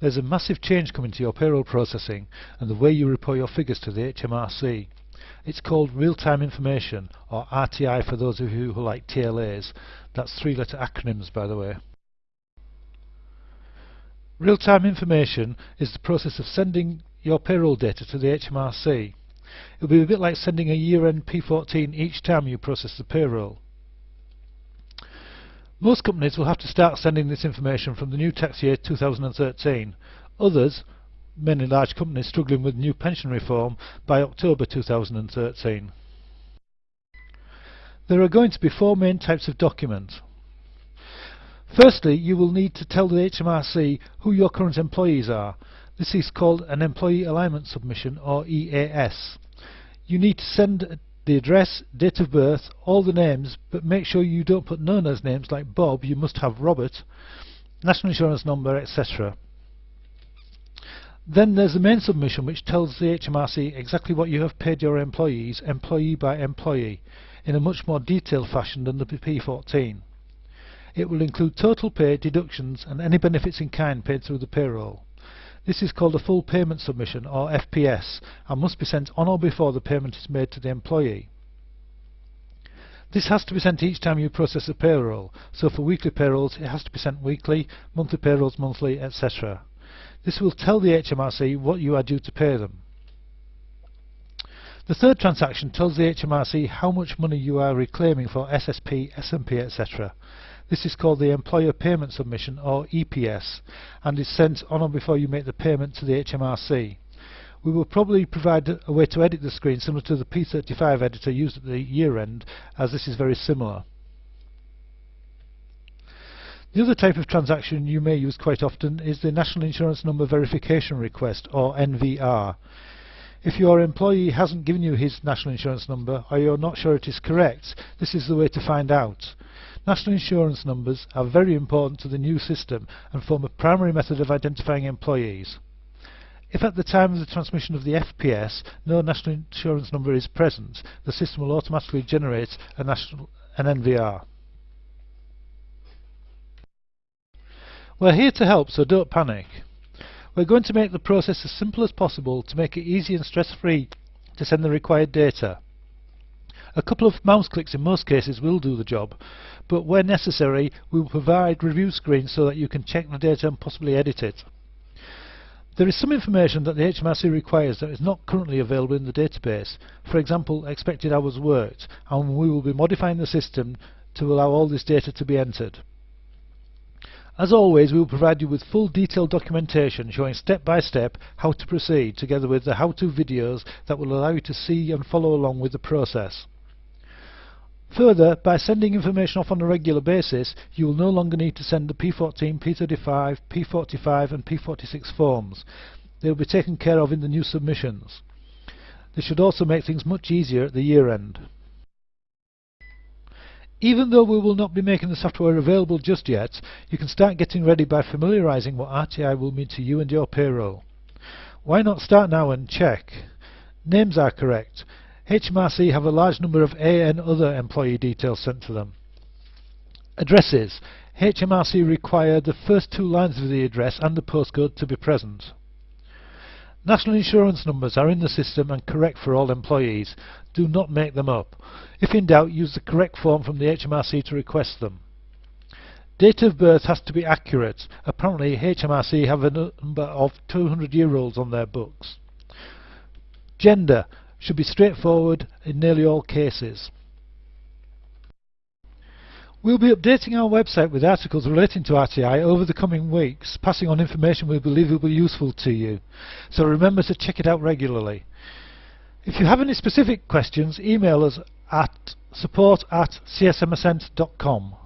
There's a massive change coming to your payroll processing and the way you report your figures to the HMRC. It's called Real-Time Information, or RTI for those of you who like TLAs. That's three-letter acronyms, by the way. Real-time information is the process of sending your payroll data to the HMRC. It'll be a bit like sending a year-end P14 each time you process the payroll. Most companies will have to start sending this information from the new tax year 2013. Others, mainly large companies struggling with new pension reform, by October 2013. There are going to be four main types of document. Firstly, you will need to tell the HMRC who your current employees are. This is called an Employee Alignment Submission, or EAS. You need to send the address, date of birth, all the names, but make sure you don't put known as names like Bob, you must have Robert, national insurance number, etc. Then there's the main submission which tells the HMRC exactly what you have paid your employees, employee by employee, in a much more detailed fashion than the P14. It will include total pay, deductions and any benefits in kind paid through the payroll. This is called a full payment submission or FPS and must be sent on or before the payment is made to the employee. This has to be sent each time you process a payroll, so for weekly payrolls it has to be sent weekly, monthly payrolls monthly, etc. This will tell the HMRC what you are due to pay them. The third transaction tells the HMRC how much money you are reclaiming for SSP, SMP, etc. This is called the Employer Payment Submission, or EPS, and is sent on or before you make the payment to the HMRC. We will probably provide a way to edit the screen similar to the P35 editor used at the year end, as this is very similar. The other type of transaction you may use quite often is the National Insurance Number Verification Request, or NVR. If your employee hasn't given you his national insurance number, or you're not sure it is correct, this is the way to find out. National insurance numbers are very important to the new system and form a primary method of identifying employees. If at the time of the transmission of the FPS no national insurance number is present, the system will automatically generate a national, an NVR. We're here to help, so don't panic. We're going to make the process as simple as possible to make it easy and stress-free to send the required data. A couple of mouse clicks in most cases will do the job, but where necessary we will provide review screens so that you can check the data and possibly edit it. There is some information that the HMRC requires that is not currently available in the database, for example expected hours worked, and we will be modifying the system to allow all this data to be entered. As always, we will provide you with full detailed documentation showing step by step how to proceed, together with the how-to videos that will allow you to see and follow along with the process. Further, by sending information off on a regular basis, you will no longer need to send the P14, P35, P45 and P46 forms. They will be taken care of in the new submissions. This should also make things much easier at the year end. Even though we will not be making the software available just yet, you can start getting ready by familiarising what RTI will mean to you and your payroll. Why not start now and check? Names are correct. HMRC have a large number of A N Other employee details sent to them. Addresses. HMRC require the first two lines of the address and the postcode to be present. National insurance numbers are in the system and correct for all employees. Do not make them up. If in doubt, use the correct form from the HMRC to request them. Date of birth has to be accurate. Apparently HMRC have a number of 200 year olds on their books. Gender should be straightforward in nearly all cases. We'll be updating our website with articles relating to RTI over the coming weeks, passing on information we believe will be useful to you. So remember to check it out regularly. If you have any specific questions, email us at support at csmascent.com.